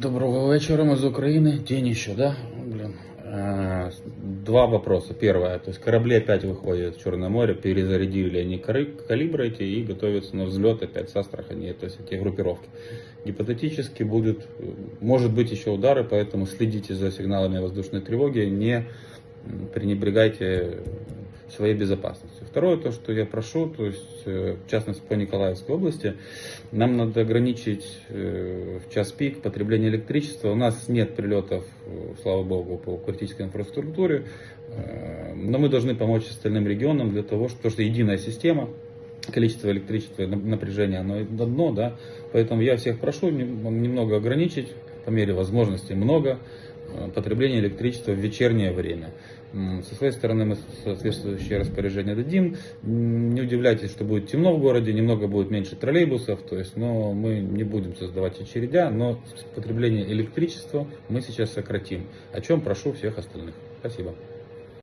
Доброго вечера, мы из Украины. День еще, да? Блин. Два вопроса. Первое, то есть корабли опять выходят в Черное море, перезарядили они калибры эти и готовятся на взлет опять с Астрахани, то есть эти группировки. Гипотетически будут, э, может быть еще удары, поэтому следите за сигналами воздушной тревоги, не пренебрегайте своей безопасностью. Второе, то, что я прошу, то есть, э, в частности, по Николаевской области, нам надо ограничить э, в час пик потребление электричества. У нас нет прилетов, э, слава богу, по критической инфраструктуре, но мы должны помочь остальным регионам для того, что, что единая система, количество электричества напряжения, оно одно, да, поэтому я всех прошу нем- немного ограничить, по мере возможности много, потребление электричества в вечернее время. Со своей стороны мы соответствующее распоряжение дадим. Не удивляйтесь, что будет темно в городе, немного будет меньше троллейбусов, то есть, но мы не будем создавать очередя, но потребление электричества мы сейчас сократим, о чем прошу всех остальных. Спасибо.